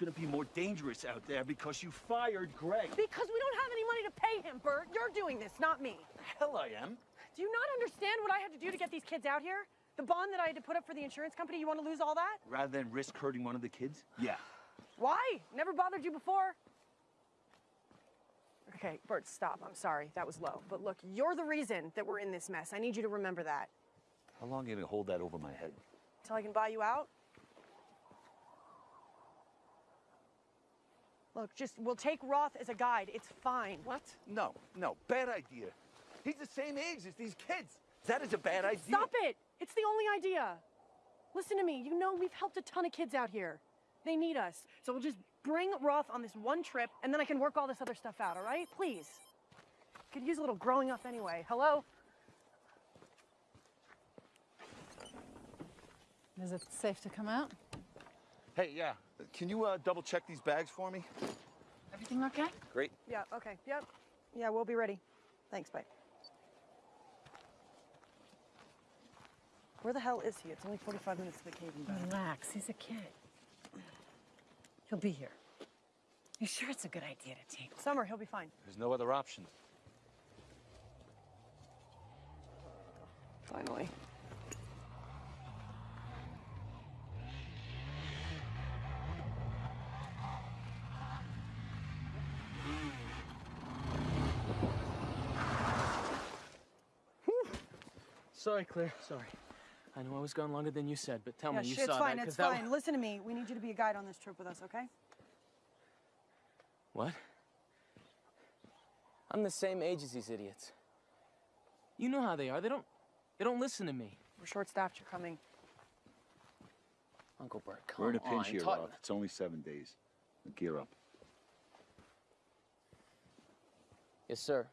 not ready. And it's gonna be more dangerous out there because you fired Greg. Because we don't have any money to pay him, Bert. You're doing this, not me. The Hell I am. Do you not understand what I had to do to get these kids out here? The bond that I had to put up for the insurance company, you want to lose all that? Rather than risk hurting one of the kids? Yeah. Why? Never bothered you before? Okay, Bert, stop. I'm sorry. That was low. But look, you're the reason that we're in this mess. I need you to remember that. How long are you gonna hold that over my head? Until I can buy you out? Look, just, we'll take Roth as a guide. It's fine. What? No, no, bad idea. He's the same age as these kids. That is a bad idea. Stop it! It's the only idea. Listen to me. You know we've helped a ton of kids out here. They need us. So we'll just bring Roth on this one trip, and then I can work all this other stuff out, all right? Please. Could use a little growing up anyway. Hello? Is it safe to come out? Hey, yeah. Can you uh, double check these bags for me? Everything okay? Great. Yeah, okay. Yep. Yeah, we'll be ready. Thanks, bye. Where the hell is he? It's only 45 minutes to the cave. Relax, he's a kid. He'll be here. You sure it's a good idea to take? Summer, he'll be fine. There's no other option. Finally. Sorry, Claire. Sorry. I know I was gone longer than you said, but tell yeah, me you shit, it's saw fine. that. 'cause It's that fine. Listen to me. We need you to be a guide on this trip with us, okay? What? I'm the same age as these idiots. You know how they are. They don't. They don't listen to me. We're short-staffed. You're coming. Uncle Bert, come We're in a on. pinch here, talk- Roth. It's only seven days. Gear up. Yes, sir.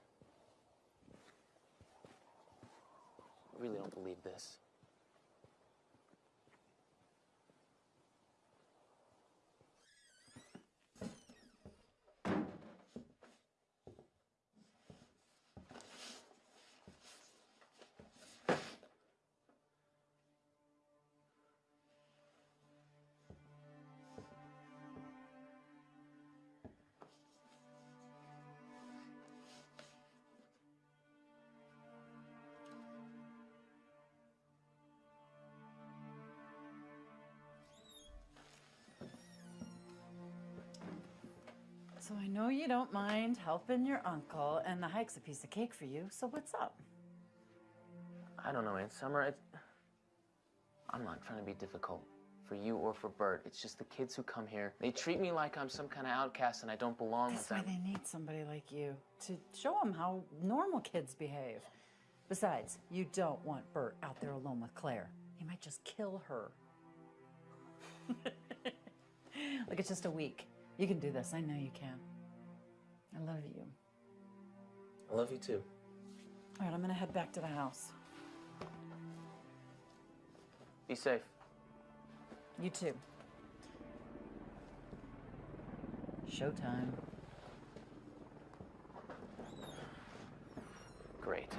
I really don't believe this. You don't mind helping your uncle, and the hike's a piece of cake for you. So what's up? I don't know, Aunt Summer. It's... I'm not trying to be difficult for you or for Bert. It's just the kids who come here. They treat me like I'm some kind of outcast and I don't belong That's with why they need somebody like you to show them how normal kids behave. Besides, you don't want Bert out there alone with Claire. He might just kill her. Look, it's just a week. You can do this. I know you can. I love you. I love you too. All right, I'm gonna head back to the house. Be safe. You too. Showtime. Great.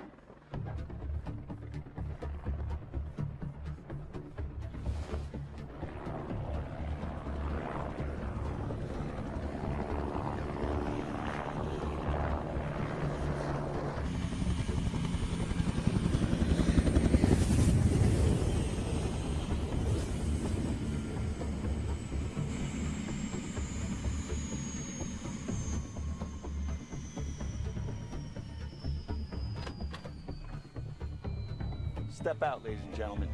Step out, ladies and gentlemen.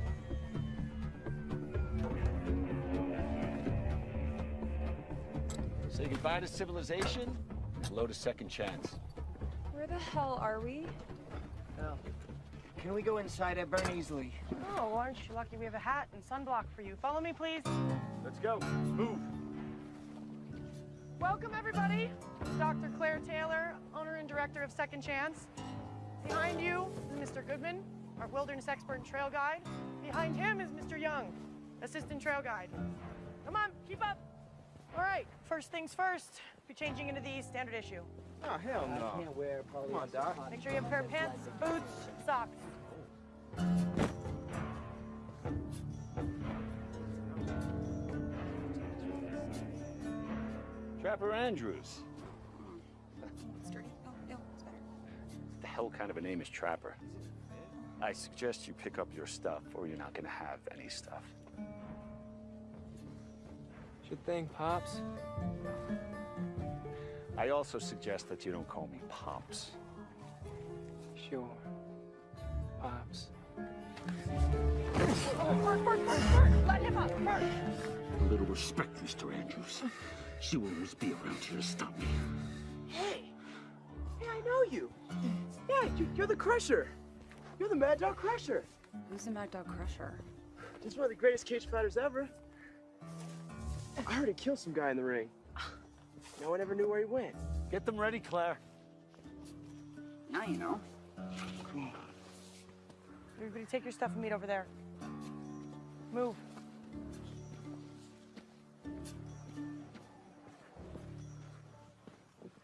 Say goodbye to civilization, hello to second chance. Where the hell are we? Oh. Can we go inside? I burn easily. Oh, aren't you lucky we have a hat and sunblock for you? Follow me, please. Let's go. Move. Welcome, everybody. Dr. Claire Taylor, owner and director of Second Chance. Behind you is Mr. Goodman, our wilderness expert and trail guide. Behind him is Mr. Young, assistant trail guide. Come on, keep up. All right, first things first, be changing into the standard issue. Oh, hell no. I no. can't wear polyester. Come on, Doc. cotton Make sure you have a pair of pants, boots, socks. Trapper Andrews. Sturdy. Oh, no, it's better. The hell kind of a name is Trapper? I suggest you pick up your stuff, or you're not gonna have any stuff. Sure thing, Pops. I also suggest that you don't call me Pops. Sure. Pops. A little respect, Mr. Andrews. She will always be around here to stop me. Hey! Hey, I know you! Yeah, you, you're the Crusher! You're the Mad Dog Crusher! Who's the Mad Dog Crusher? Just one of the greatest cage fighters ever. I heard he killed some guy in the ring. No one ever knew where he went. Get them ready, Claire. Now you know. Everybody take your stuff and meet over there. Move.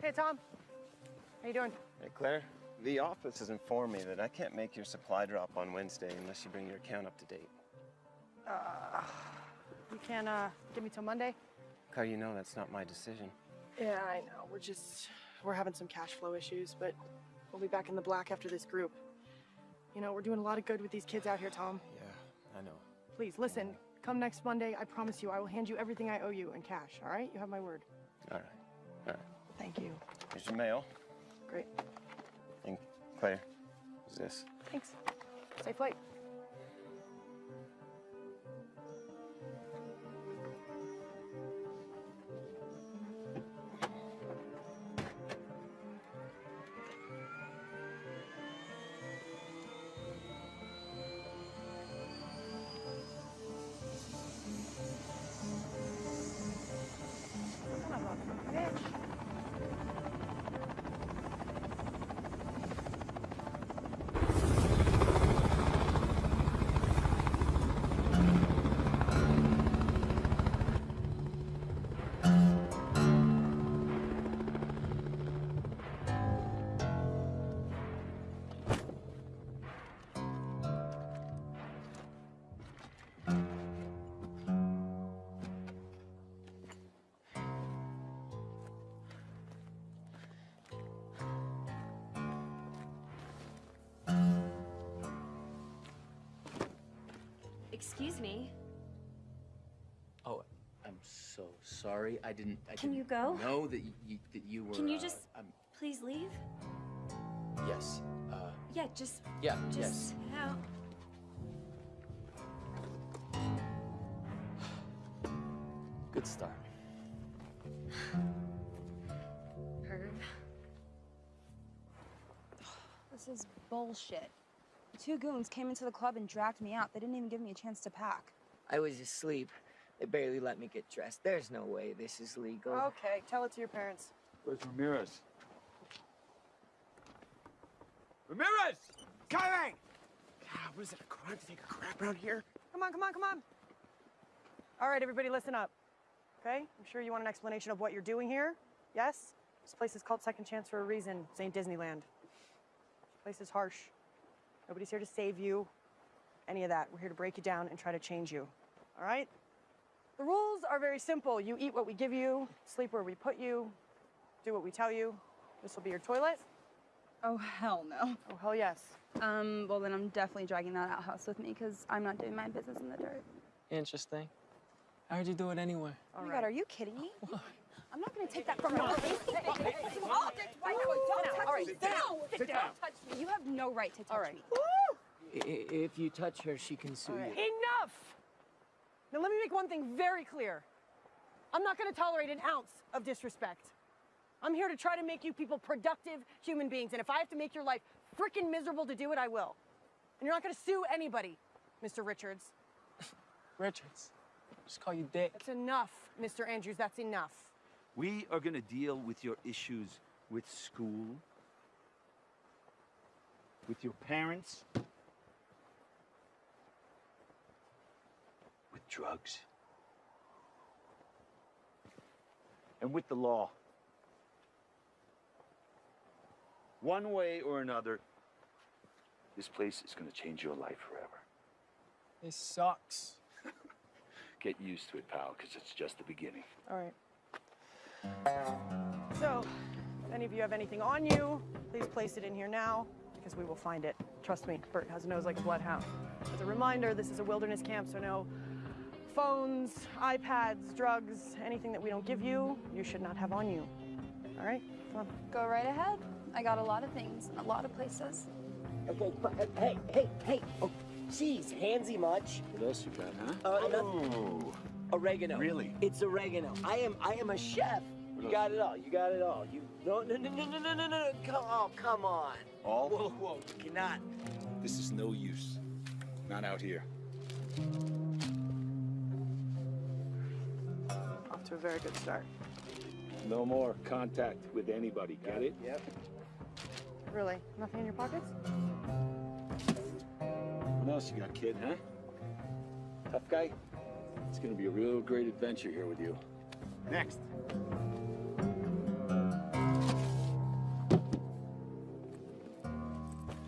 Hey, Tom. How you doing? Hey, Claire. The office has informed me that I can't make your supply drop on Wednesday unless you bring your account up to date. You can uh, give me till Monday? Claire, you know that's not my decision. Yeah, I know. We're just we're having some cash flow issues, but we'll be back in the black after this group. You know, we're doing a lot of good with these kids out here, Tom. Yeah, I know. Please listen. Come next Monday. I promise you, I will hand you everything I owe you in cash. All right? You have my word. All right. All right. Thank you. Here's your mail. Great. And Claire, who's this? Thanks. Safe flight. Excuse me. Oh, I'm so sorry. I didn't. I Can you didn't go? Know that you, that you were. Can you uh, just um, please leave? yes. Uh, Yeah, just yeah. just yes. out. Good start. Herb. This is bullshit. Two goons came into the club and dragged me out. They didn't even give me a chance to pack. I was asleep. They barely let me get dressed. There's no way this is legal. Okay, tell it to your parents. Where's Ramirez? Ramirez! Coming! God, what is it, a crime to take a crap around here? Come on, come on, come on. All right, everybody, listen up. Okay? I'm sure you want an explanation of what you're doing here. Yes? This place is called Second Chance for a reason. This ain't Disneyland. This place is harsh. Nobody's here to save you. Any of that. We're here to break you down and try to change you. All right? The rules are very simple. You eat what we give you, sleep where we put you, do what we tell you. This will be your toilet. Oh, hell no. Oh, hell yes. Um, well, then I'm definitely dragging that outhouse with me because I'm not doing my business in the dirt. Interesting. I heard you do it anyway. oh my god, are you kidding me? I'm not gonna take that from you. All right, sit down. Sit down. Touch me. You have no right to touch All right. me. I- i- If you touch her, she can sue you. Enough! Now, let me make one thing very clear. I'm not going to tolerate an ounce of disrespect. I'm here to try to make you people productive human beings, and if I have to make your life freaking miserable to do it, I will. And you're not going to sue anybody, Mr. Richards. Richards. Just call you Dick. That's enough, Mr. Andrews. That's enough. We are gonna deal with your issues with school, with your parents, with drugs, and with the law. One way or another, this place is gonna change your life forever. It sucks. Get used to it, pal, because it's just the beginning. All right. So, if any of you have anything on you, please place it in here now because we will find it. Trust me, Bert has a nose like a bloodhound. As a reminder, this is a wilderness camp, so no phones, iPads, drugs, anything that we don't give you, you should not have on you. All right? Come on. Go right ahead. I got a lot of things in a lot of places. Okay, but, uh, hey, hey, hey. Oh, jeez, handsy much. What else you got, huh? Uh, no- oregano. Really? It's oregano. I am, I am a chef. You got it all. You got it all. You no, no, no, no, no, no, no, no. Come, oh, come on. All? Whoa, whoa. You cannot. This is no use. Not out here. Off to a very good start. No more contact with anybody, get it? Yep. Really? Nothing in your pockets? What else you got, kid, huh? Tough guy? It's gonna be a real great adventure here with you. Next.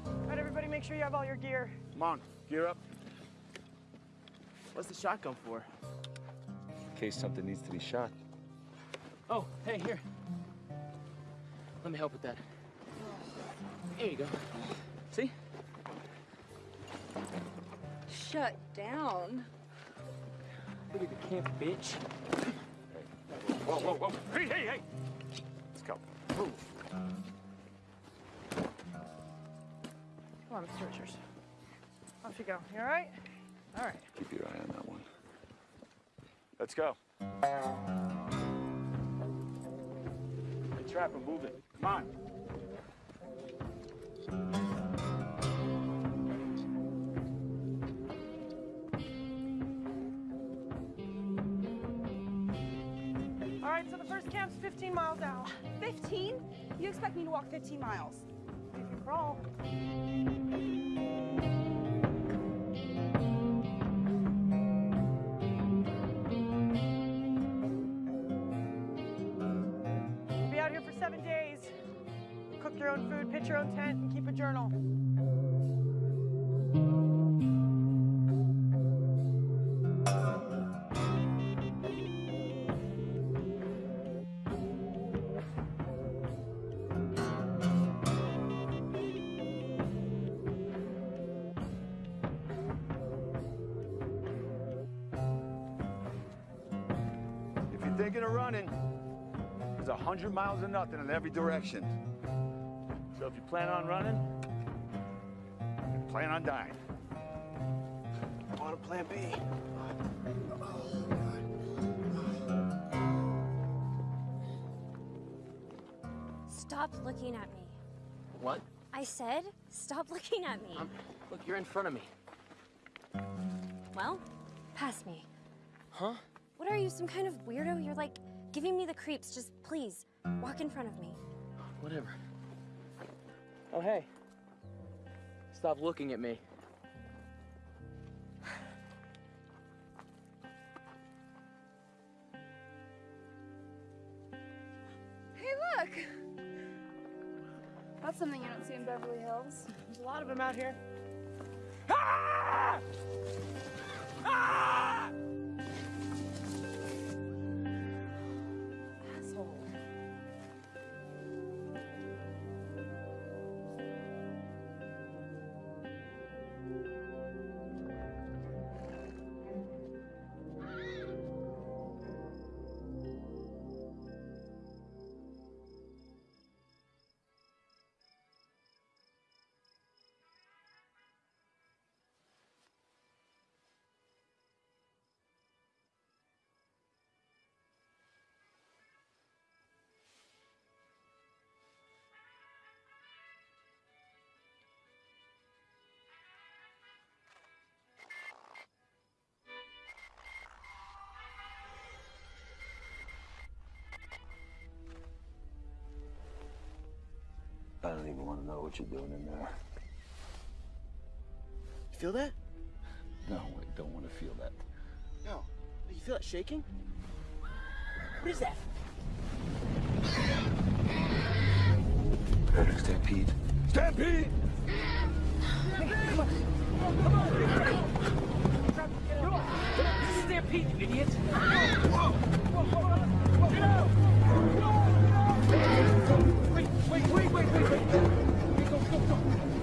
All right, everybody, make sure you have all your gear. Come on, gear up. What's the shotgun for? In case something needs to be shot. Oh, hey, here. Let me help with that. There you go. See? Shut down. Look at the camp, bitch. Whoa, whoa, whoa. Hey, hey, hey! Let's go. Move. Come on, Mr. Richards. Off you go. You all right? All right. Keep your eye on that one. Let's go. Hey, Trapper, move it. Come on. Camp's 15 miles out. 15? You expect me to walk 15 miles? You can crawl. You'll be out here for seven days. Cook your own food, pitch your own tent, and keep a journal. 100 miles of nothing in every direction. So if you plan on running, you plan on dying. On to plan B. Stop looking at me. What? I said, stop looking at me. Um, look, you're in front of me. Well, pass me. Huh? What are you, some kind of weirdo? You're like giving me the creeps. Just please, walk in front of me. Whatever. Oh, hey. Stop looking at me. Hey, look! That's something you don't see in Beverly Hills. There's a lot of them out here. Asshole. I don't even want to know what you're doing in there. You feel that? No, I don't want to feel that. No. You feel it shaking? What is that? Stampede. Stampede! Come on! Come on! This is Stampede, you idiot! Whoa! Whoa! 可以可以可以可以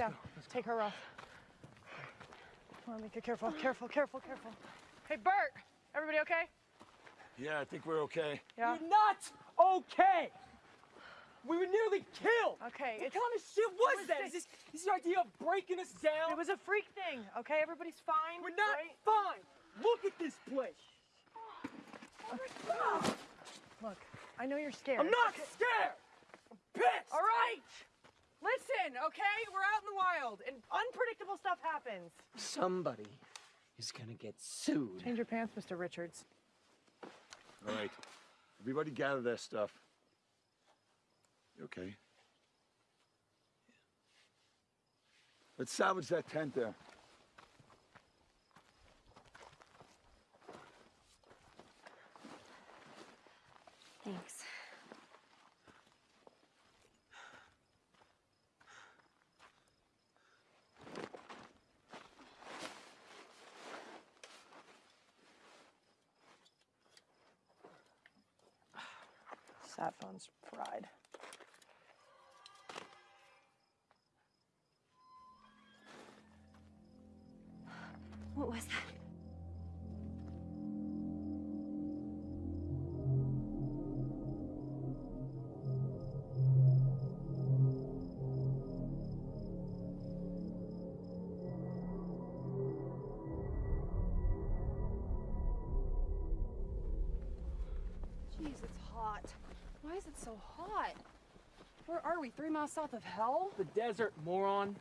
down. Take her off. Come on, Mika, careful, careful, careful, careful. Hey, Bert, everybody okay? Yeah, I think we're okay. Yeah. You're not okay. We were nearly killed. Okay, What it's- kind of shit was was that? this? Is this, your idea of breaking us down? It was a freak thing, okay? Everybody's fine. We're not right? fine. Look at this place. Look, I know you're scared. I'm not scared. I'm pissed. All right. Listen, okay? We're out in the wild, and unpredictable stuff happens. Somebody is gonna get sued. Change your pants, Mr. Richards. All right. Everybody gather their stuff. You okay? Let's salvage that tent there. Thanks. Sat phone's pride. What was that? Are we? Three miles south of hell? The desert, moron.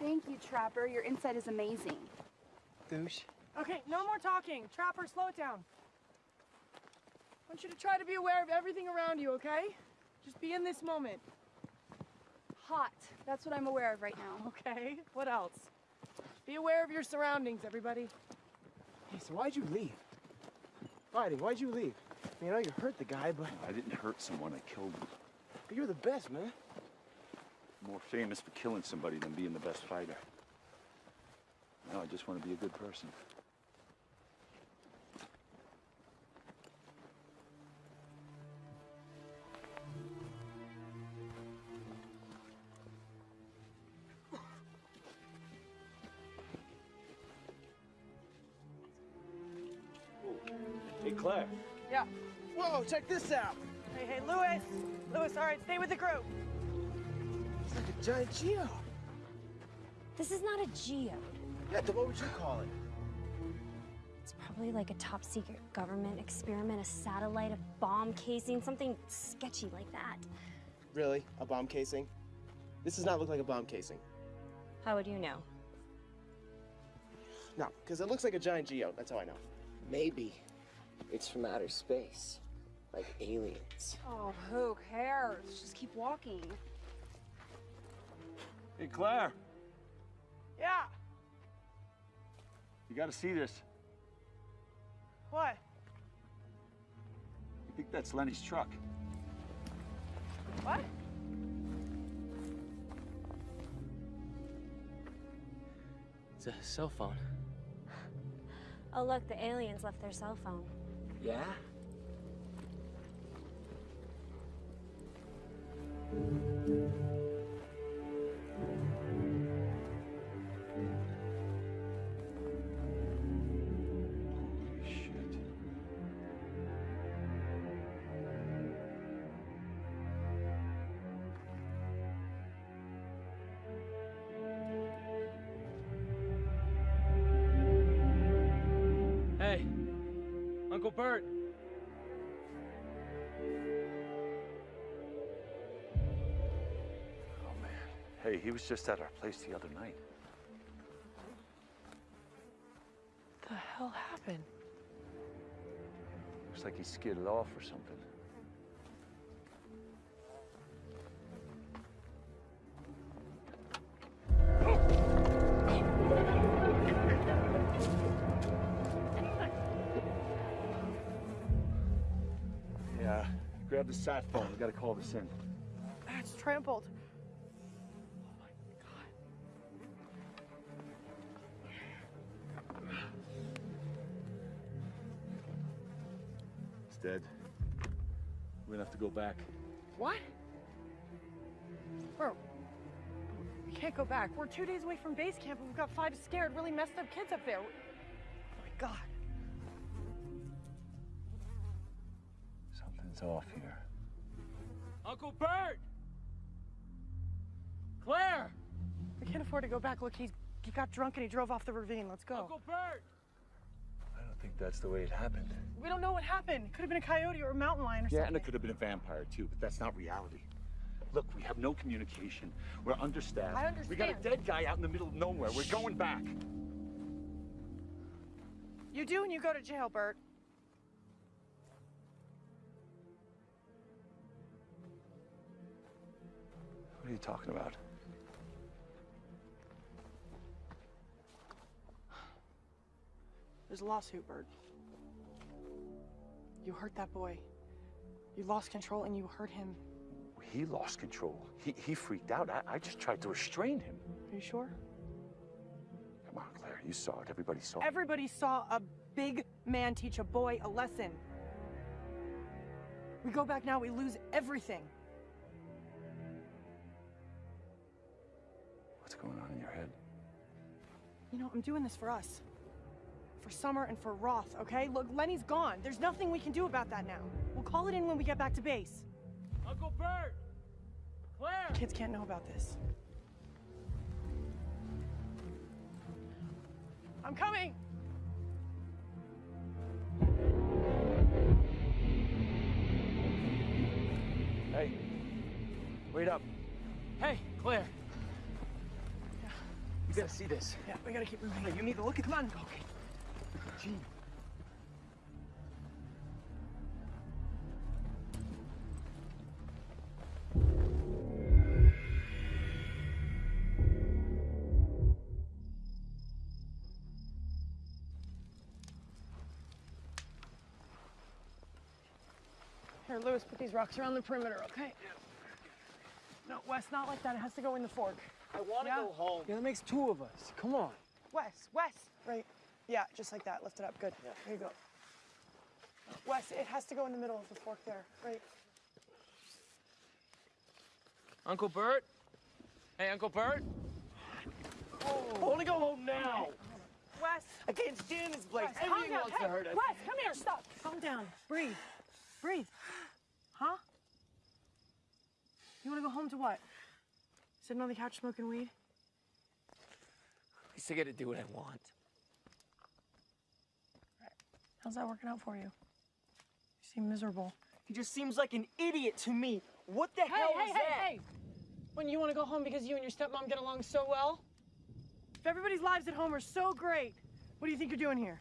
Thank you, Trapper. Your insight is amazing. Douche. Okay, no more talking. Trapper, slow it down. I want you to try to be aware of everything around you, okay? Just be in this moment. Hot. That's what I'm aware of right now. Okay, what else? Be aware of your surroundings, everybody. Hey, so why'd you leave? Fighting, why'd you leave? I mean, I know you hurt the guy, but I didn't hurt someone, I killed him. You're the best, man. More famous for killing somebody than being the best fighter. No, I just want to be a good person. Giant geode. This is not a geode. Yeah, then what would you call it? It's probably like a top secret government experiment, a satellite, a bomb casing, something sketchy like that. Really? A bomb casing? This does not look like a bomb casing. How would you know? No, because it looks like a giant geode. That's how I know. Maybe it's from outer space, like aliens. Oh, who cares? Just keep walking. Hey, Claire. Yeah. You gotta see this. What? I think that's Lenny's truck. What? It's a cell phone. Oh, look, the aliens left their cell phone. Yeah? Shit. He was just at our place the other night. What the hell happened? Looks like he skidded off or something. Yeah, grab the sat phone. We gotta call this in. It's trampled. Dead. We're gonna have to go back. What? Bro, We can't go back. We're two days away from base camp and we've got five scared, really messed up kids up there. Oh my god. Something's off here. Uncle Bert! Claire! We can't afford to go back. Look, he's he got drunk and he drove off the ravine. Let's go. Uncle Bert! I don't think that's the way it happened. We don't know what happened. It could have been a coyote or a mountain lion or Yeah, something. Yeah, and it could have been a vampire too, but that's not reality. Look, we have no communication. We're understaffed. I We got a dead guy out in the middle of nowhere. We're going back. You do and you go to jail, Bert. What are you talking about? There's a lawsuit, Bert. You hurt that boy. You lost control and you hurt him. He lost control. He, he freaked out. I, I just tried to restrain him. Are you sure? Come on, Claire. You saw it. Everybody saw it. Everybody saw a big man teach a boy a lesson. We go back now, we lose everything. What's going on in your head? You know, I'm doing this for us. For Summer and for Roth, okay? Look, Lenny's gone. There's nothing we can do about that now. We'll call it in when we get back to base. Uncle Bert! Claire! Kids can't know about this. I'm coming! Hey, wait up. Hey, Claire! Yeah. You gotta see this. Yeah, we gotta keep moving. Hey, you need to look at Come on. Okay. Gene. Here, Lewis, put these rocks around the perimeter, okay? No, Wes, not like that. It has to go in the fork. I want to Yeah. go home. Yeah, that makes two of us. Come on. Wes, Wes, right? Yeah, just like that. Lift it up. Good. There you go. Wes, it has to go in the middle of the fork there, right? Uncle Bert? Hey, Uncle Bert? I want to go home now. Wes, I can't stand this place. Wes, calm Everything down. wants Hey, to hurt us. Wes, come here. Stop. Calm down. Breathe. Breathe. Huh? You want to go home to what? Sitting on the couch smoking weed? At least I get to do what I want. How's that working out for you? You seem miserable. He just seems like an idiot to me. What the Hey, hell hey, is hey, that? hey! When you want to go home because you and your stepmom get along so well? If everybody's lives at home are so great, what do you think you're doing here?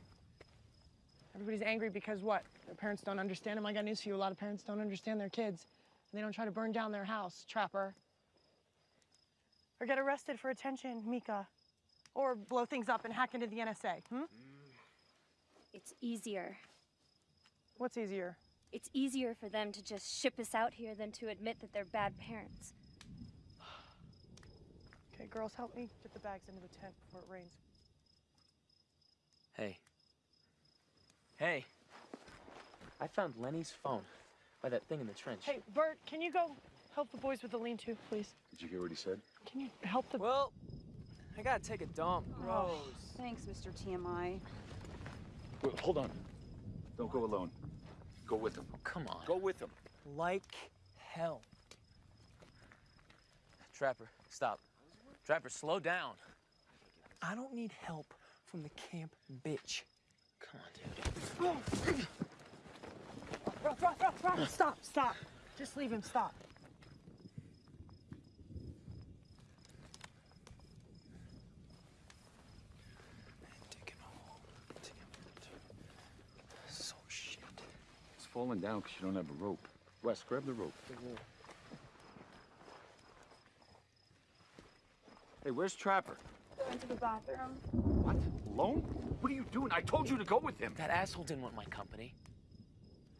Everybody's angry because what? Their parents don't understand them. I got news for you. A lot of parents don't understand their kids. And they don't try to burn down their house, trapper. Or get arrested for attention, Mika. Or blow things up and hack into the NSA, hmm? It's easier. What's easier? It's easier for them to just ship us out here than to admit that they're bad parents. Okay, girls, help me get the bags into the tent before it rains. Hey. Hey. I found Lenny's phone by that thing in the trench. Hey, Bert, can you go help the boys with the lean-to, please? Did you hear what he said? Can you help the... Well, I gotta take a dump. Gross. Thanks, Mr. TMI. Wait, hold on. Don't go alone. Go with him. Come on. Go with him. Like hell. Trapper, stop. Trapper, slow down. I don't need help from the camp bitch. Come on, dude. Stop, stop. Just leave him, stop. So shit. It's falling down because you don't have a rope. Wes, grab the rope. Hey, where's Trapper? Went to the bathroom. What? Alone? What are you doing? I told you to go with him. That asshole didn't want my company.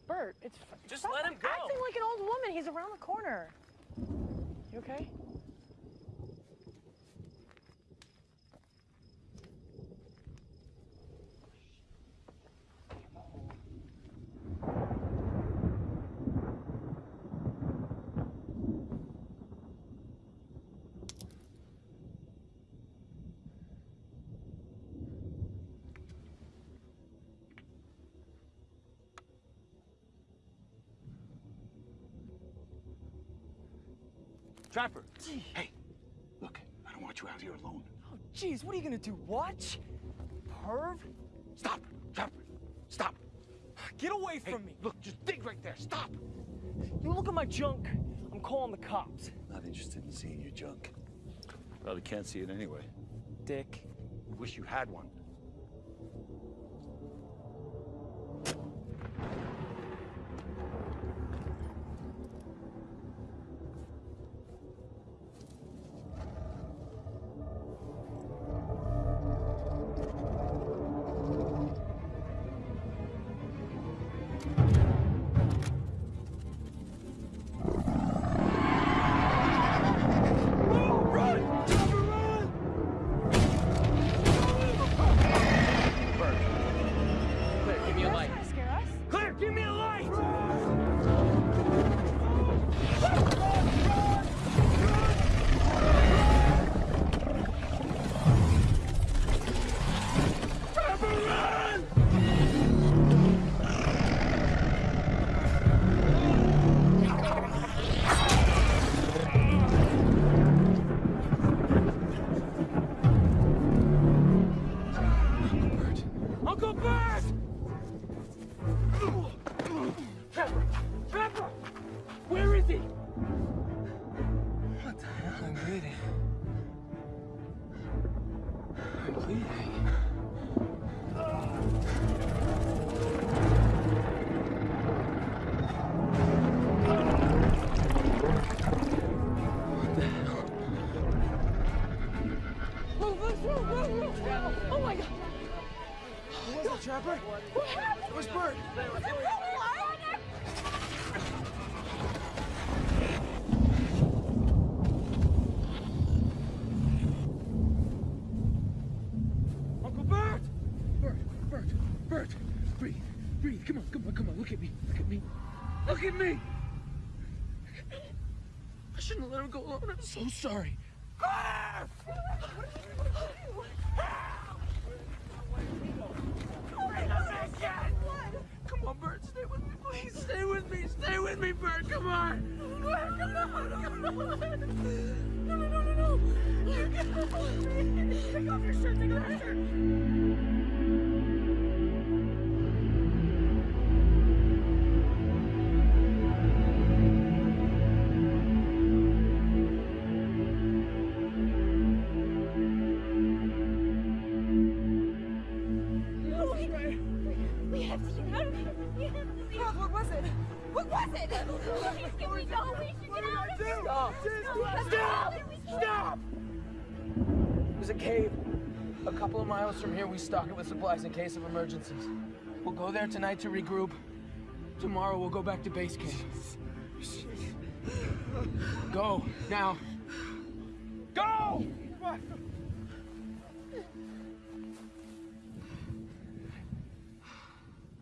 Bert, it's... Just let him go. acting like an old woman. He's around the corner. You okay? Trapper! Gee. Hey, look, I don't want you out here alone. Oh, jeez, what are you gonna do? Watch? Perv? Stop! Trapper! Stop! Get away Hey, from me! Look, just dig right there. Stop! You look at my junk. I'm calling the cops. Not interested in seeing your junk. Probably can't see it anyway. Dick. Wish you had one. Me. I shouldn't have let him go alone. I'm so sorry. Come on, Bert, stay with me, please. Stay with me, stay with me, Bert. Come on. Come on, come on. No, no, no, no, no. Take off your shirt, take off your shirt. Supplies in case of emergencies. We'll go there tonight to regroup. Tomorrow, we'll go back to base camp. Go, now. Go!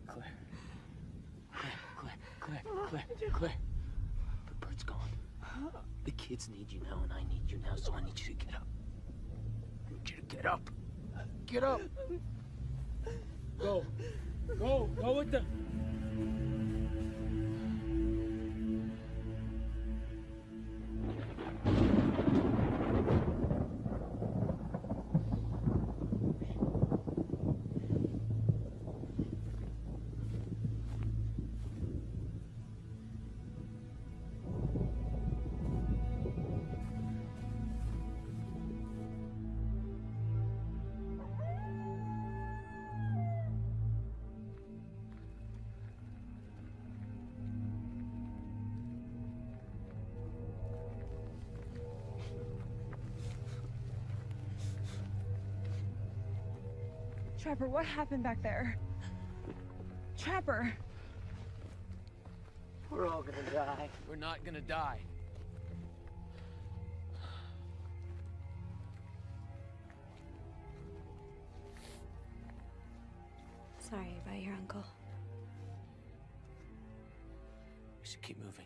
Claire. Claire, Claire, Claire, Claire, Claire. But Bert's gone. The kids need you now, and I need you now, so I need you to get up. I need you to get up. Get up. Go. Go. Go with the. Trapper, what happened back there? Trapper! We're all gonna die. We're not gonna die. Sorry about your uncle. We should keep moving.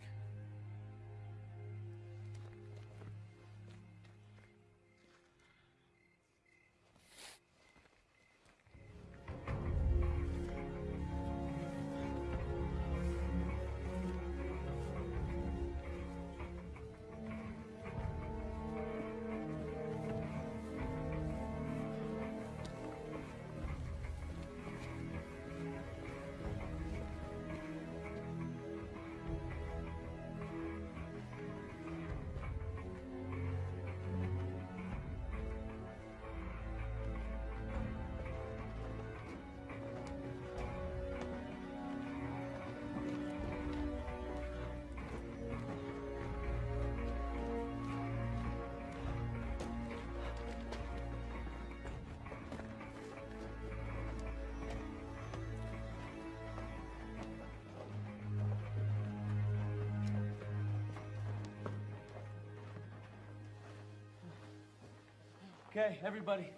Okay, everybody.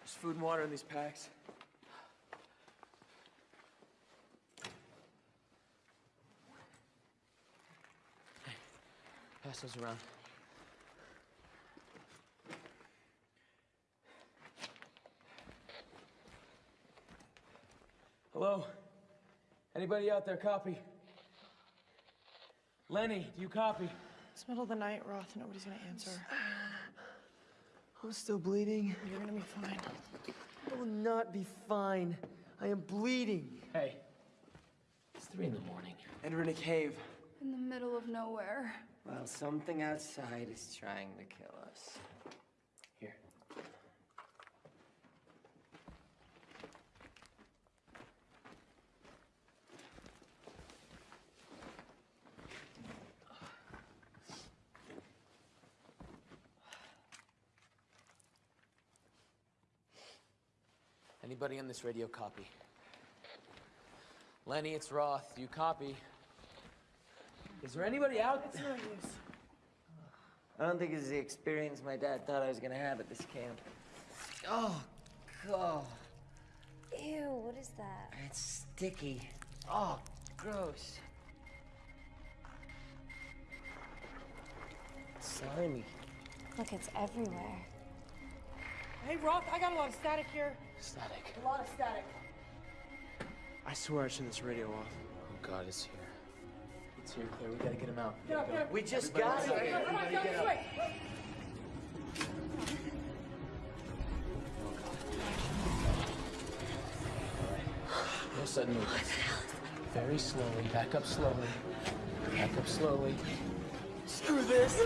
There's food and water in these packs. Hey, pass those around. Hello? Anybody out there copy? Lenny, do you copy? It's middle of the night, Roth. Nobody's gonna answer. I'm still bleeding. You're gonna be fine. I will not be fine. I am bleeding. Hey, it's three in the morning. And we're in a cave. In the middle of nowhere. Well, something outside is trying to kill us. Anybody on this radio copy? Lenny, it's Roth. Do you copy? Is there anybody out It's no use. I don't think it's the experience my dad thought I was gonna have at this camp. Oh, God. Ew, what is that? It's sticky. Oh, gross. Slimy. Look, it's everywhere. Hey, Roth, I got a lot of static here. Static. A lot of static. I swear I turned this radio off. Oh God, it's here. It's here, Claire. We gotta get him out. Get up, get up. We just Everybody got get it. up. Come on, Everybody get this up. way. No sudden movements. Very slowly. Back up slowly. Back up slowly. Screw this.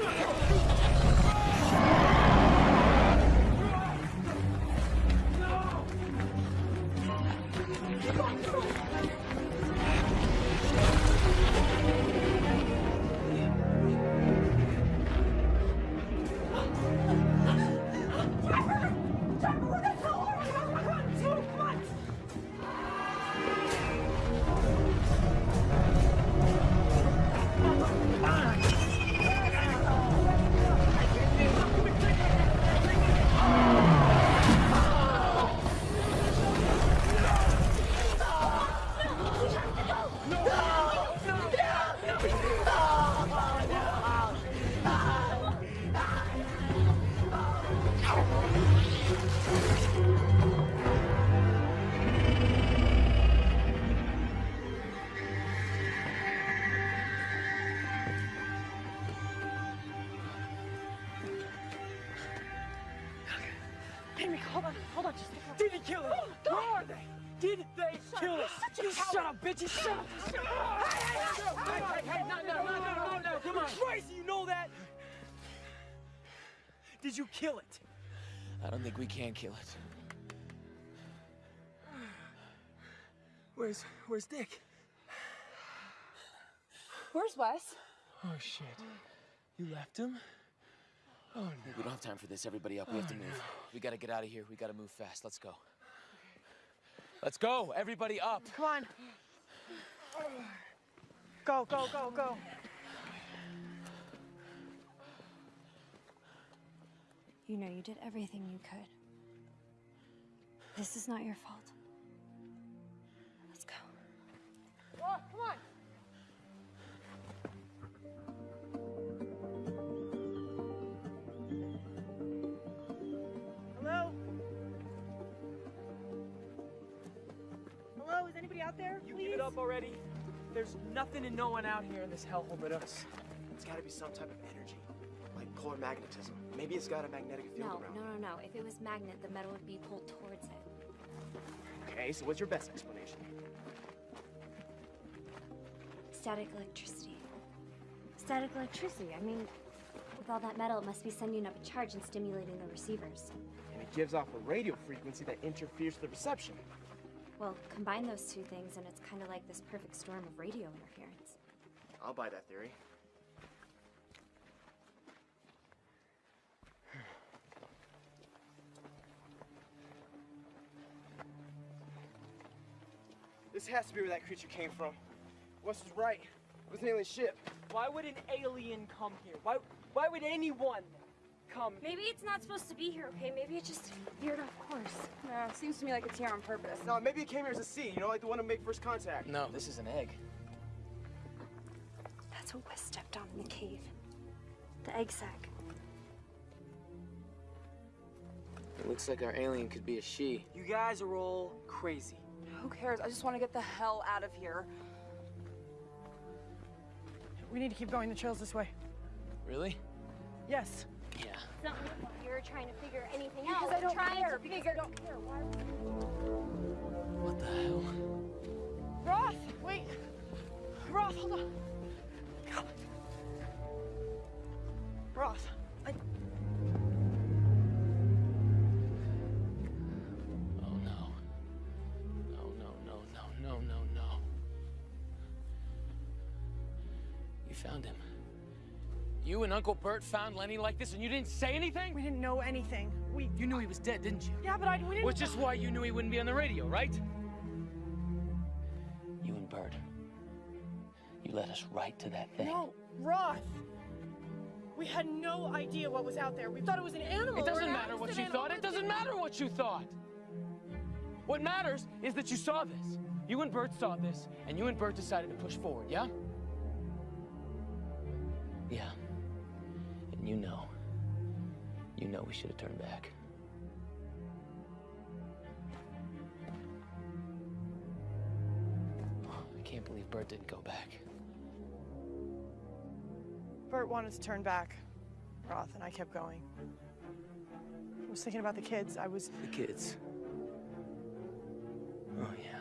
Did you kill it? I don't think we can kill it. Where's Where's Dick? Where's Wes? Oh shit. You left him? Oh no. We don't have time for this. Everybody up. We have to oh, move. We gotta get out of here. We gotta move fast. Let's go. Let's go. Everybody up. Come on. Go, go, go, go. You know you did everything you could. This is not your fault. Let's go. Roth, come on. Hello? Hello, is anybody out there? You Please? give it up already? There's nothing and no one out here in this hellhole but us. It's gotta be some type of energy, magnetism. Maybe it's got a magnetic field No, around. no, no, no. If it was magnet, the metal would be pulled towards it. Okay, so what's your best explanation? Static electricity. Static electricity. I mean, with all that metal, it must be sending up a charge and stimulating the receivers. And it gives off a radio frequency that interferes with the reception. Well, combine those two things, and it's kind of like this perfect storm of radio interference. I'll buy that theory. This has to be where that creature came from. Wes was right. It was an alien ship. Why would an alien come here? Why, why would anyone come. Maybe it's not supposed to be here, okay? Maybe it just veered off course. Yeah, it seems to me like it's here on purpose. No, maybe it came here as a seed, you know, like the one to make first contact. No, this is an egg. That's what Wes stepped on in the cave. The egg sac. It looks like our alien could be a she. You guys are all crazy. Who cares? I just want to get the hell out of here. We need to keep going. The trail's this way. Really? Yes. Yeah. It's not like you're trying to figure anything Because out. I don't trying care, To because figure... I don't care. Why? What the hell? Roth, wait. Roth, hold on. God. Roth, found him. You and Uncle Bert found Lenny like this and you didn't say anything? we didn't know anything. We, You knew he was dead, didn't you? yeah, but I, we didn't. Which is why you knew he wouldn't be on the radio, right? You and Bert. You led us right to that thing. No, Roth. We had no idea what was out there. We thought it was an animal. It doesn't matter what you accident thought. It doesn't matter what you thought. What matters is that you saw this. You and Bert saw this, and you and Bert decided to push forward, yeah? Yeah. And you know. You know we should have turned back. I can't believe Bert didn't go back. Bert wanted to turn back, Roth, and I kept going. I was thinking about the kids. I was. The kids. Oh, yeah.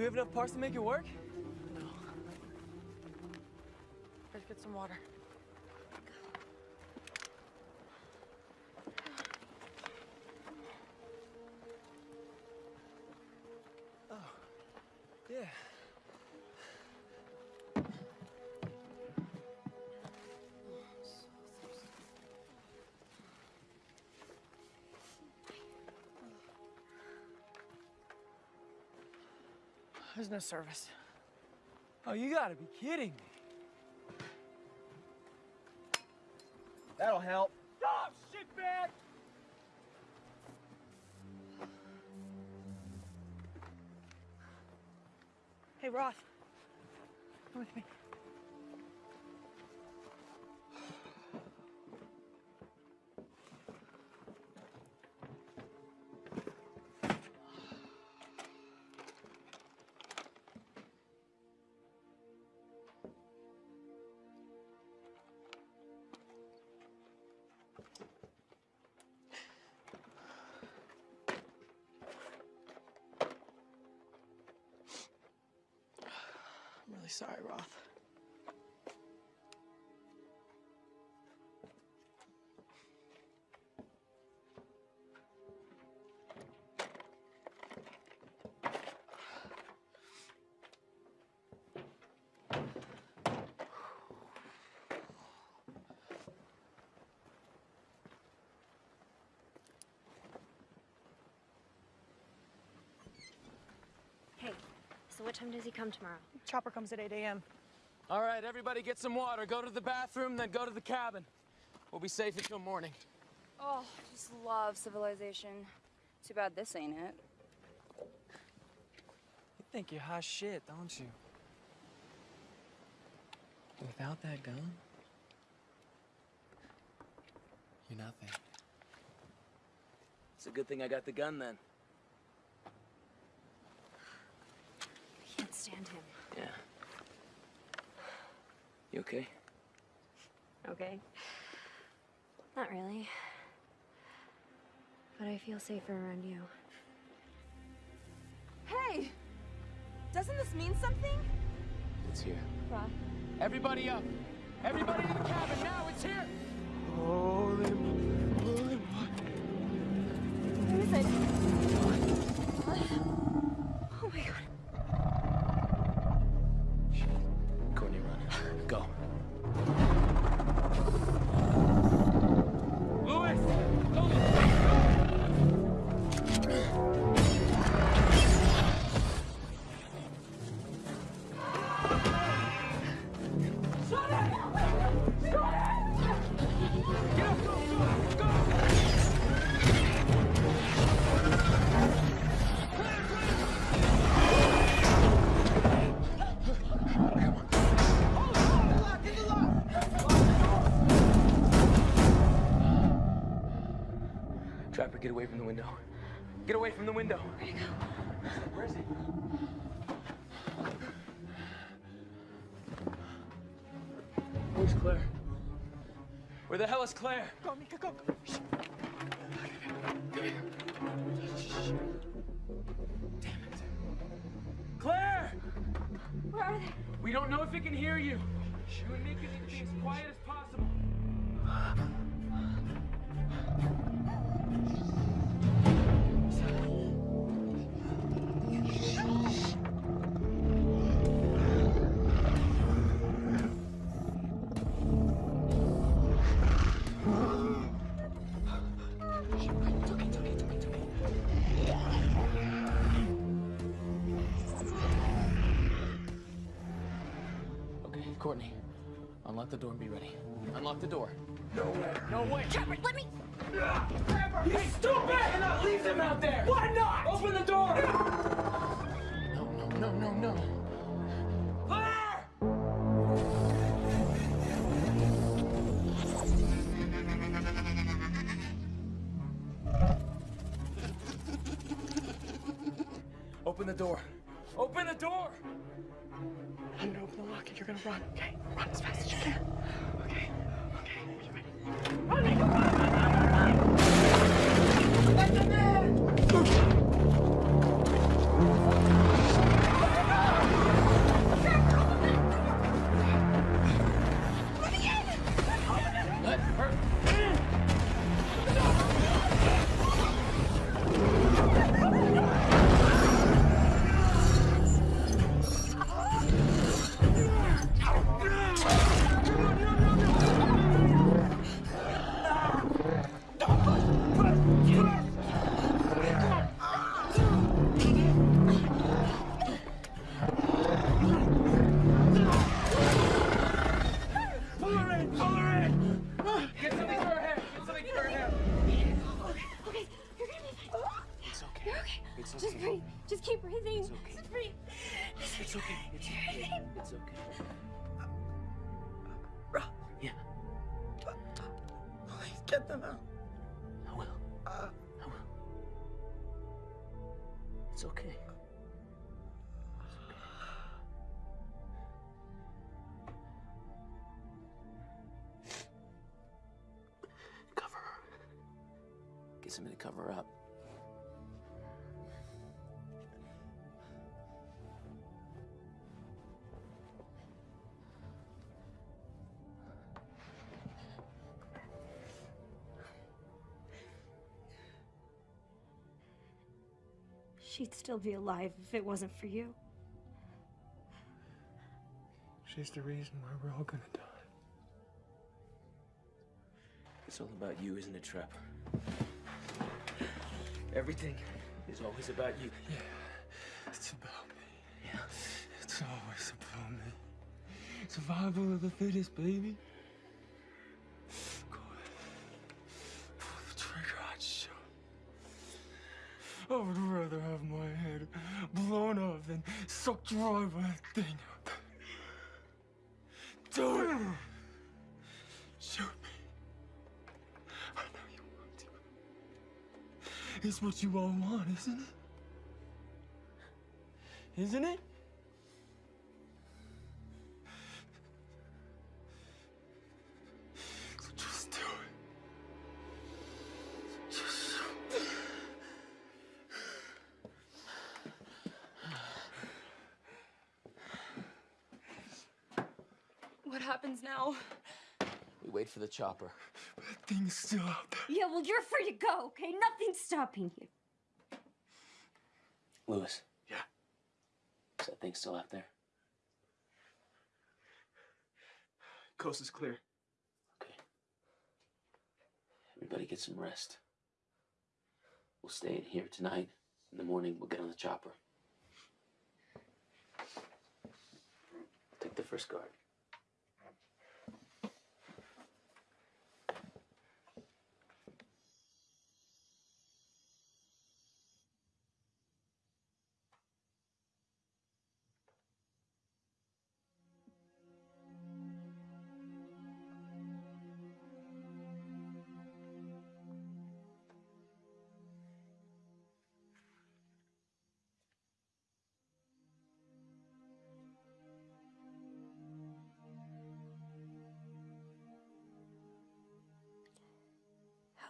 We have enough parts to make it work? Let's get some water. There's no service. Oh, you gotta be kidding me. That'll help. Stop, shit, bag! Hey, Roth. Come with me. Sorry, Roth. Hey, so what time does he come tomorrow? Chopper comes at 8 a.m. All right, everybody get some water. Go to the bathroom, then go to the cabin. We'll be safe until morning. Oh, just love civilization. Too bad this ain't it. You think you're hot shit, don't you? Without that gun, you're nothing. It's a good thing I got the gun then. I can't stand him. Yeah. You okay? Okay. Not really. But I feel safer around you. Hey! Doesn't this mean something? It's here. Roth. Everybody up! Everybody in the cabin now! It's here! Holy, holy Where is it? Oh my god. Get away from the window. Get away from the window. Where is he? Where's Claire? Where the hell is Claire? Go, Mika, go. Claire! Where are they? We don't know if it can hear you. You and Mika need to be as quiet as possible. Door and be ready. Unlock the door. No way. No way. Trevor, let me. Hey, stupid! cannot leave them out there! Why not? Open the door! No, no, no, no, no. Gonna run, okay? Run as fast as you can. You're okay. Just breathe. Just keep breathing. It's okay. Just breathe. It's okay. It's okay. It's okay. Yeah. Please get them out. I will. Uh, I will. It's okay. Cover her. Get somebody to cover her up. She'd still be alive if it wasn't for you. She's the reason why we're all gonna die. It's all about you, isn't it, Trapper? Everything is always about you. Yeah, it's about me. Yeah, it's always about me. Survival of the fittest, baby. Do it! Shoot me. I know you want to. It's what you all want, isn't it? Isn't it? The chopper. That thing's still out there. Yeah, well, you're free to go, okay? Nothing's stopping you. Lewis. Yeah. Is that thing still out there? Coast is clear. Okay. Everybody get some rest. We'll stay in here tonight. In the morning, we'll get on the chopper. Take the first guard.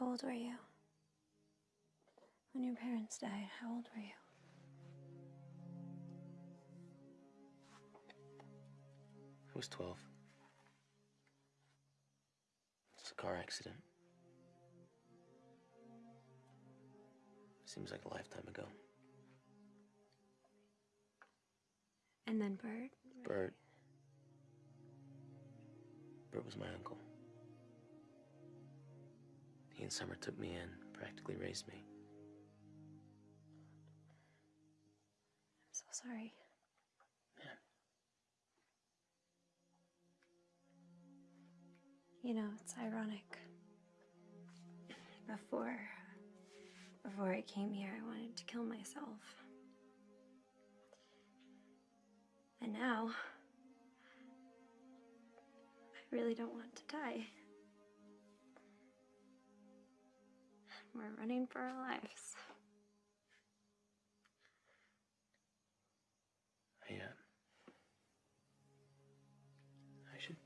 How old were you? When your parents died, how old were you? I was 12. It's a car accident. Seems like a lifetime ago. And then Bert? Bert. Bert was my uncle. He and Summer took me in, practically raised me. I'm so sorry. You know, it's ironic. Before before I came here, I wanted to kill myself. And now I really don't want to die. We're running for our lives. I, uh, I should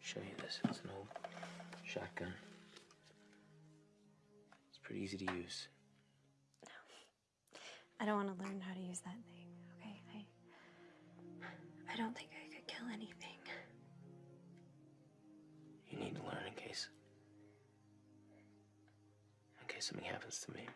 show you this. It's an old shotgun. It's pretty easy to use. No. I don't want to learn how to use that thing, okay? I I don't think I could kill anything. You need to learn in case. Case something happens to me.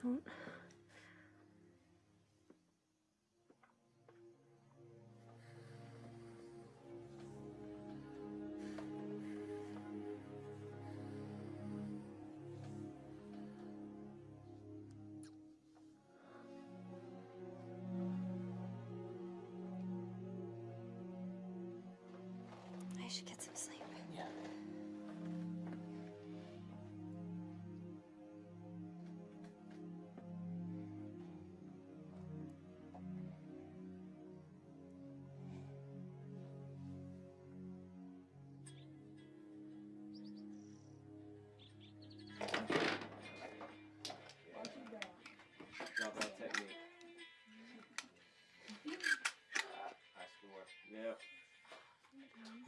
Don't. I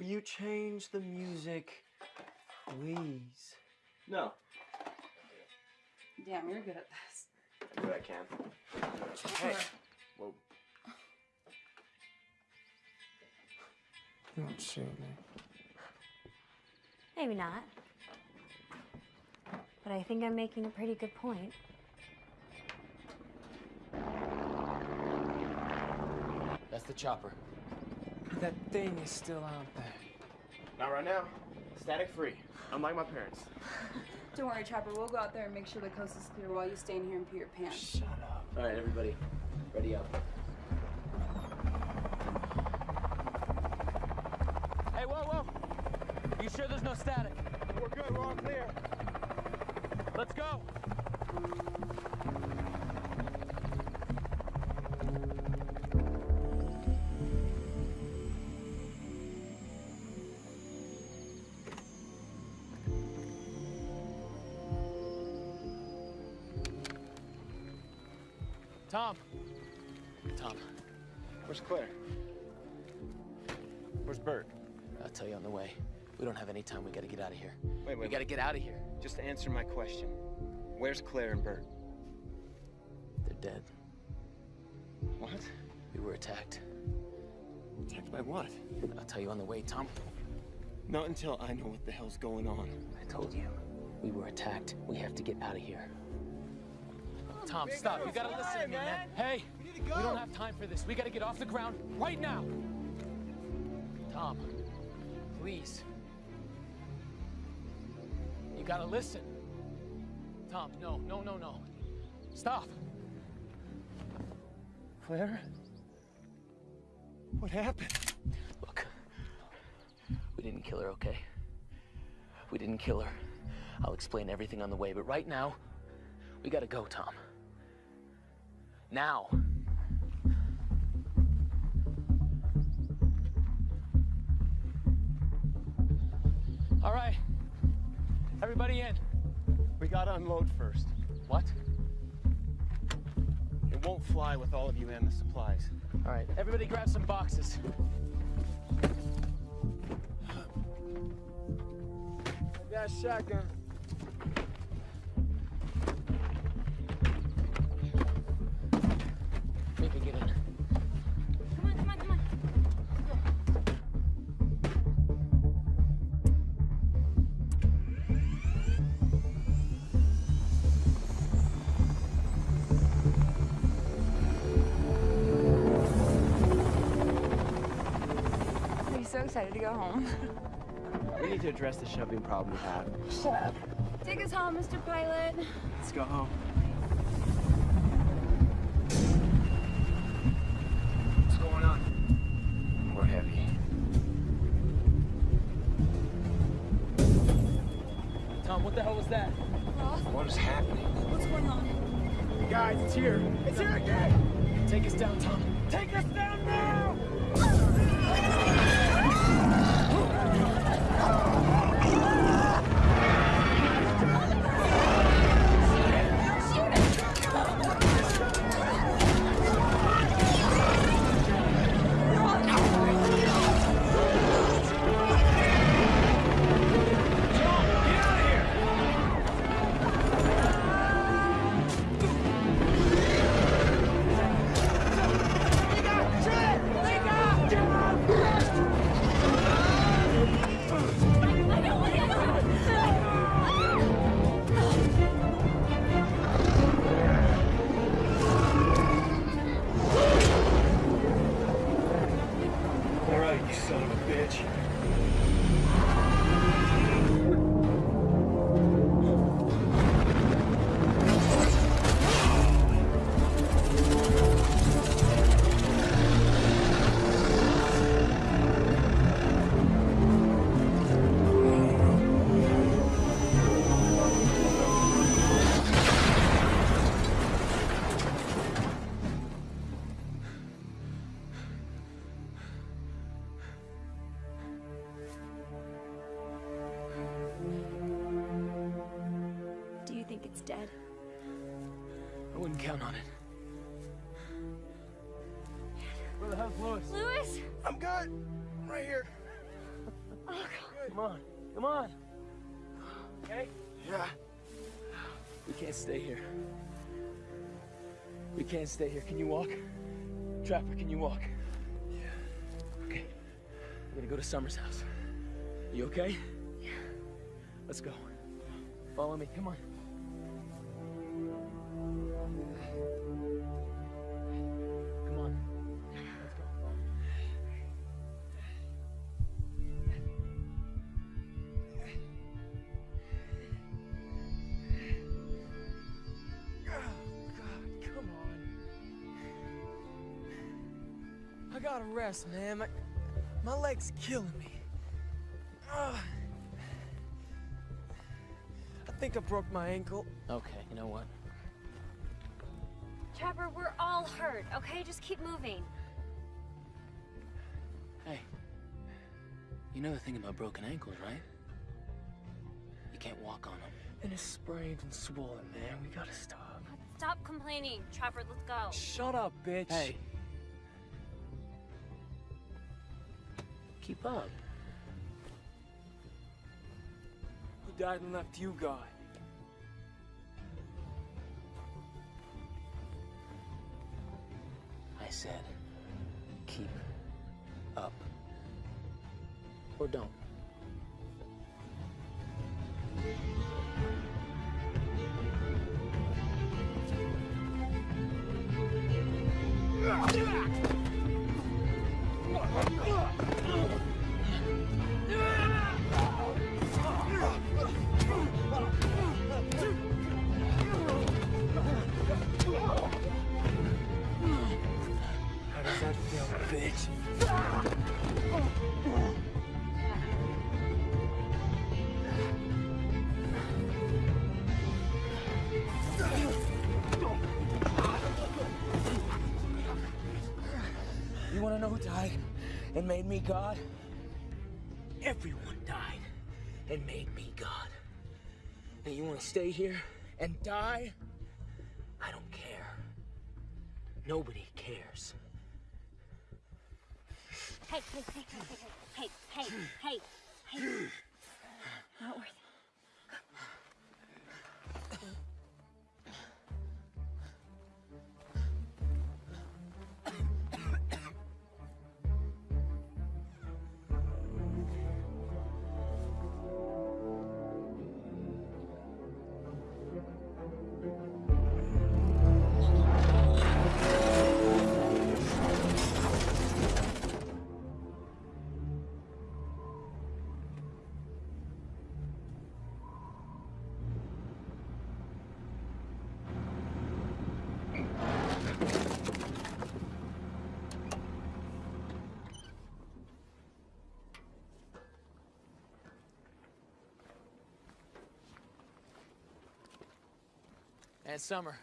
you change the music, please? No. Damn, you're good at this. I do what I can. Hey. Whoa. You won't shoot me. Maybe not. But I think I'm making a pretty good point. That's the chopper. That thing is still out there. Not right now. Static free. Unlike my parents. Don't worry, Trapper. We'll go out there and make sure the coast is clear while you stay in here and pee your pants. Shut up. All right, everybody, ready up. Hey, whoa, whoa! You sure there's no static? We're good. We're all clear. Let's go. Tom. Tom. Where's Claire? Where's Bert? I'll tell you on the way. We don't have any time. We gotta get out of here. Wait, wait. We gotta get out of here. Just answer my question. Where's Claire and Bert? They're dead. What? We were attacked. Attacked by what? I'll tell you on the way, Tom. Not until I know what the hell's going on. I told you. We were attacked. We have to get out of here. Tom, stop. You gotta listen to me, man. Hey, we don't have time for this. We gotta get off the ground right now. Tom, please. You gotta listen. Tom, no, no, no, no. Stop. Claire? What happened? Look, we didn't kill her, okay? We didn't kill her. I'll explain everything on the way, but right now, we gotta go, Tom. Now. All right. Everybody in. We gotta unload first. What? It won't fly with all of you and the supplies. All right, everybody grab some boxes. I got a shotgun. Go home? We need to address the shoving problem we have. Shut up. Take us home, Mr. Pilot. Let's go home. What's going on? We're heavy. Tom, what the hell was that? Ross? What is happening? What's going on? Guys, it's here. It's here again. Take us down, Tom. Dead? I wouldn't count on it. Where the hell's Lewis? Lewis! I'm good. I'm right here. Oh, Come on, come on. Okay? Yeah. We can't stay here. We can't stay here. Can you walk? Trapper, can you walk? Yeah. Okay. We're gonna go to Summer's house. You okay? Yeah. Let's go. Follow me. Come on. Rest, man. My, my leg's killing me. Ugh. I think I broke my ankle. Okay, you know what? Trapper, we're all hurt, okay? Just keep moving. Hey. You know the thing about broken ankles, right? You can't walk on them. And it's sprained and swollen, man. We gotta stop. Stop complaining. Trapper, let's go. Shut up, bitch. Hey. Keep up. Who died and left you, God? You want to know who died and made me God? Everyone died and made me God. And you want to stay here and die? I don't care. Nobody cares. Hey, hey, hey, hey, hey, hey, hey, hey. Not worth it. And Summer.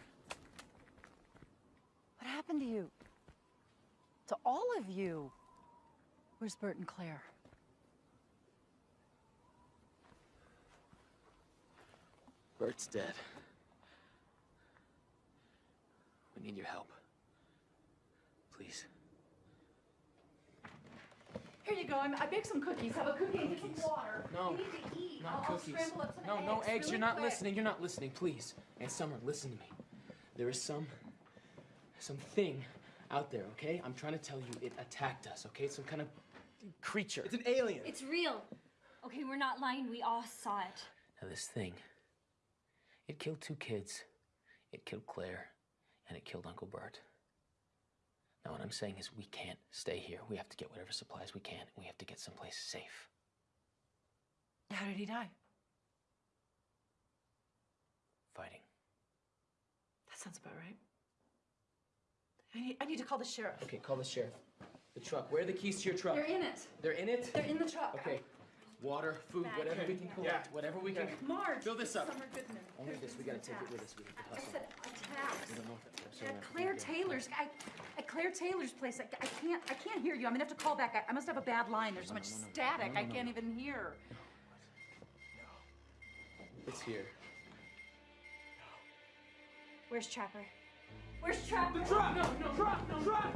What happened to you? To all of you? Where's Bert and Claire? Bert's dead. We need your help. Please. Here you go. I'm, I baked some cookies. Have a cookie and get some water. No, You need to eat. Not I'll, I'll scramble up some no, eggs. no eggs. really You're not quick. listening. You're not listening. Please. And Summer, listen to me. There is some, some thing out there. Okay? I'm trying to tell you, it attacked us. Okay? Some kind of creature. It's an alien. It's real. Okay, we're not lying. We all saw it. Now this thing, it killed two kids. It killed Claire, and it killed Uncle Bert. Now what I'm saying is we can't stay here. We have to get whatever supplies we can, we have to get someplace safe. How did he die? Fighting. That sounds about right. I need, I need to call the sheriff. Okay, call the sheriff. The truck. Where are the keys to your truck? They're in it. They're in it? They're in the truck. Okay. Water, food, Back. whatever we can collect, whatever we can. Marge. Fill this up. Summer Goodman. Only this. We gotta take it with us. We have to I hustle. said attacks. We don't know if that's At Claire Taylor's, I, at Claire Taylor's place, I, I can't, I can't hear you. I'm gonna have to call back. I, I must have a bad line. There's so much static. I can't even hear. It's here. Where's Trapper? Where's Trapper? Truck! No, no, truck, no, truck!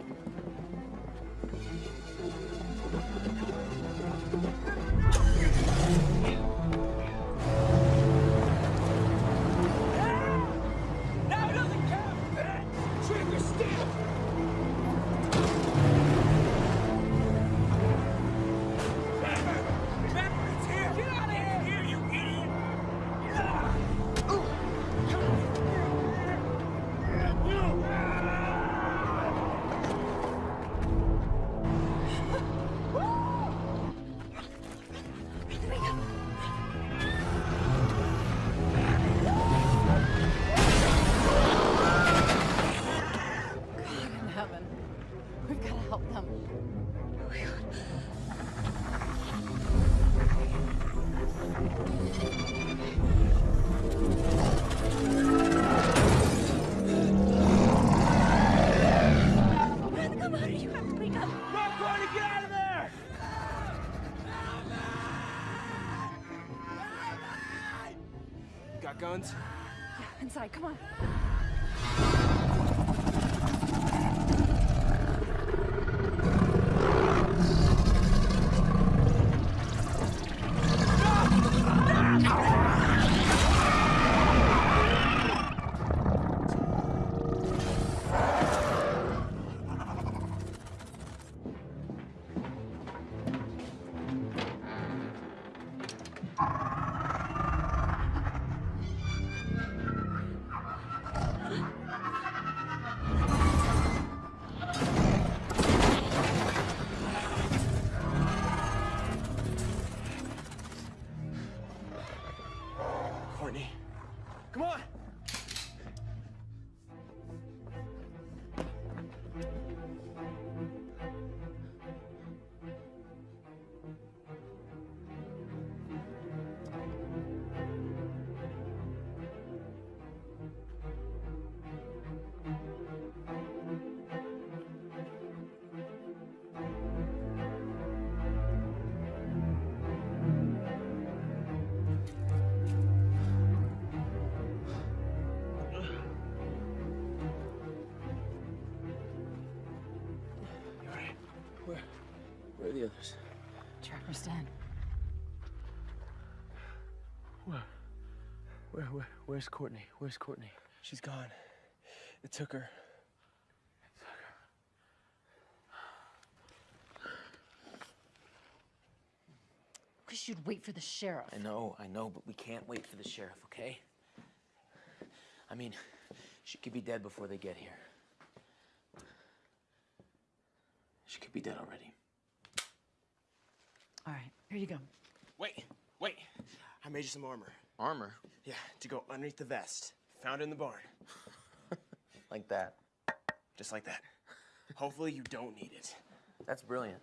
Come on. The others? Trapper's den. Where? Where, where? Where's Courtney? Where's Courtney? She's gone. It took her. Wish you'd wait for the sheriff. I know, I know, but we can't wait for the sheriff, okay? I mean, she could be dead before they get here. She could be dead already. All right, here you go. Wait, wait. I made you some armor. Armor? Yeah, to go underneath the vest. Found it in the barn. Like that. Just like that. Hopefully you don't need it. That's brilliant.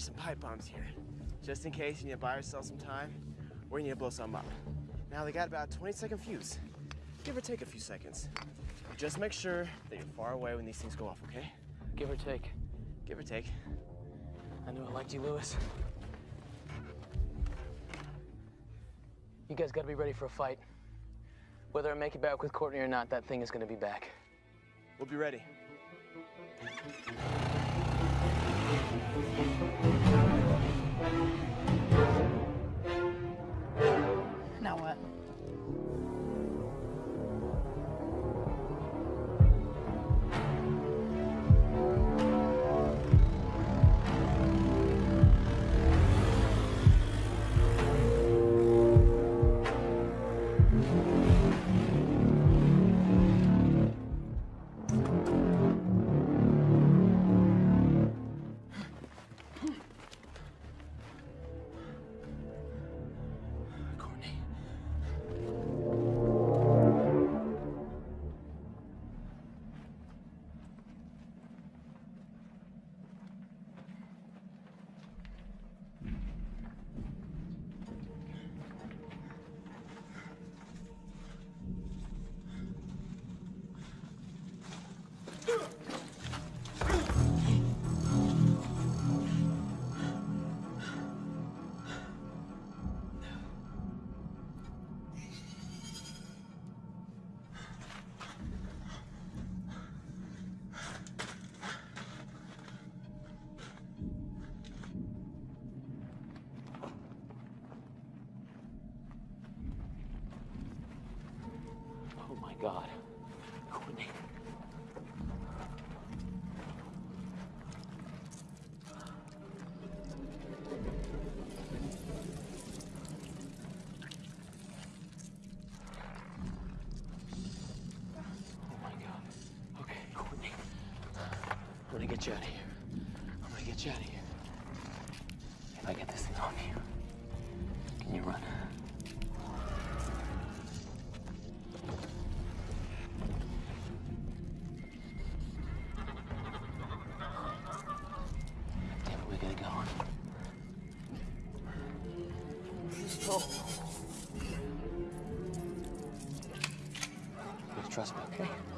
You some pipe bombs here. Just in case you need to buy yourself some time or you need to blow something up. Now, they got about a 20 second fuse. Give or take a few seconds. Just make sure that you're far away when these things go off, okay? Give or take. Give or take. I knew I liked you, Lewis. You guys gotta be ready for a fight. Whether I make it back with Courtney or not, that thing is gonna be back. We'll be ready. God. Courtney. Oh my god. Okay, Courtney. I'm gonna get you out of here. I'm gonna get you out of here. Trust me, okay?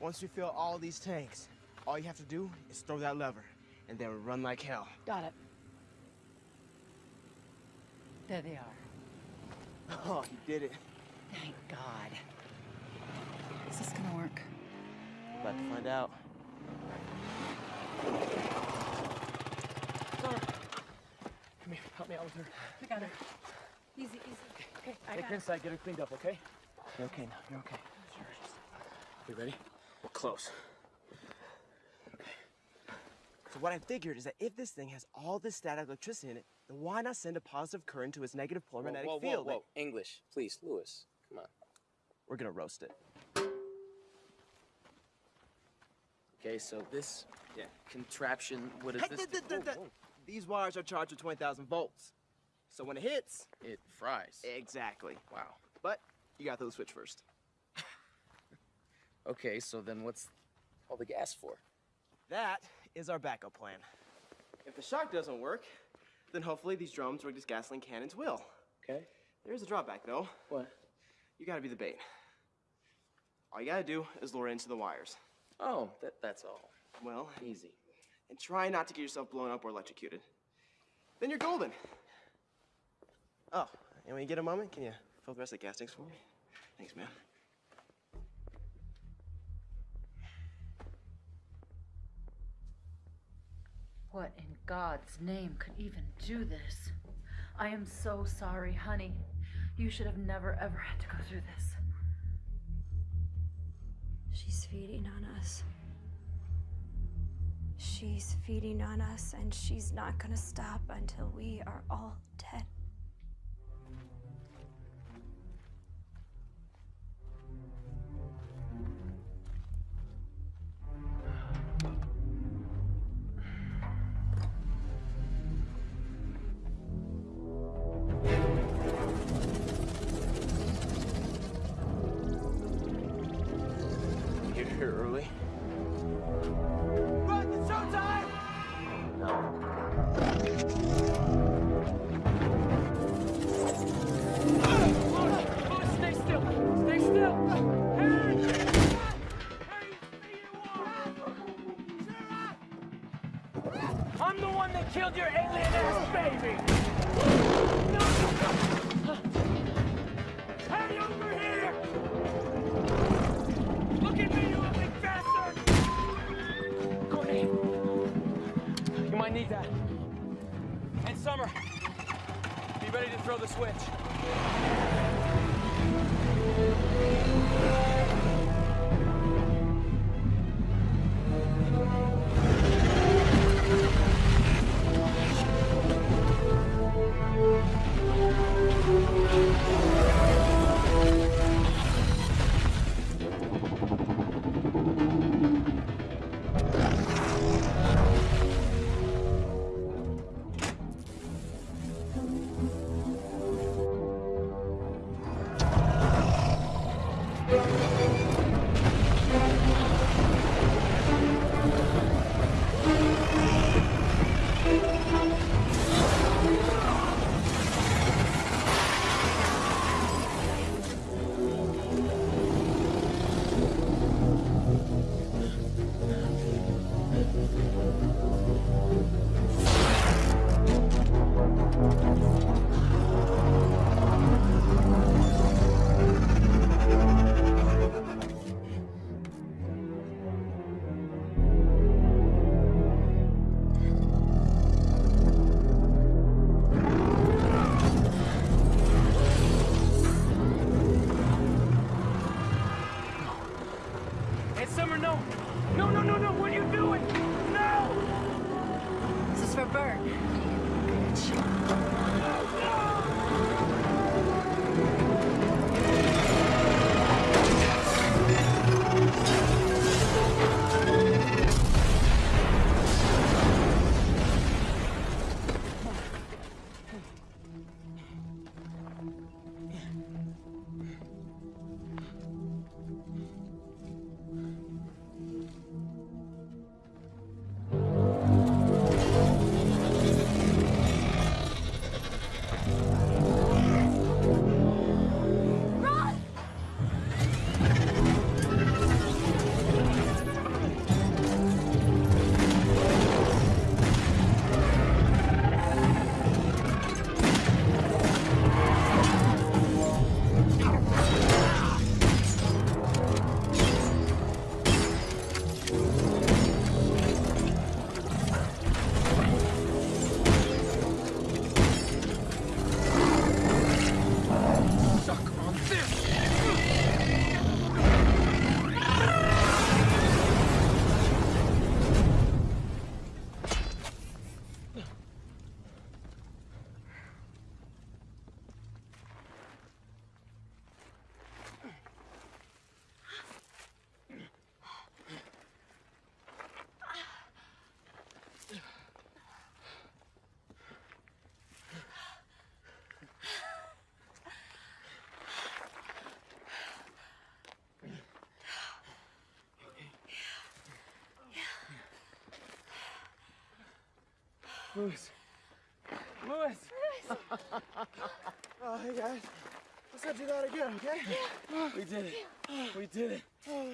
Once we fill all these tanks, all you have to do is throw that lever, and then run like hell. Got it. There they are. Oh, you did it. Thank God. Is this gonna work? About to find out. Summer. Come here, help me out with her. I got her. Easy, easy. Okay, I Take got her inside, get her cleaned up, okay? You're okay now, you're okay. You ready? Close. So what I figured is that if this thing has all this static electricity in it, then why not send a positive current to its negative polar Whoa, magnetic whoa, whoa, field? whoa. English, please, Lewis. Come on. We're gonna roast it. Okay, so this yeah. contraption, what is Hey, this? th- th- th- th- These wires are charged with 20,000 volts. So when it hits, it fries. Exactly. Wow. But you got to the switch first. Okay, so then what's all the gas for? That is our backup plan. If the shock doesn't work, then hopefully these drums or these gasoline cannons will. Okay. There's a drawback though. What? You gotta be the bait. All you gotta do is lure into the wires. Oh, that, that's all. Well, easy. And try not to get yourself blown up or electrocuted. Then you're golden. Oh, and when you get a moment, can you fill the rest of the gas tanks for me? Thanks, man. What in God's name could even do this? I am so sorry, honey. You should have never ever had to go through this. She's feeding on us. She's feeding on us, and she's not gonna stop until we are all dead. Lewis. Lewis! Oh, hey guys. Let's not do that again, okay? We did it. We did it. Oh.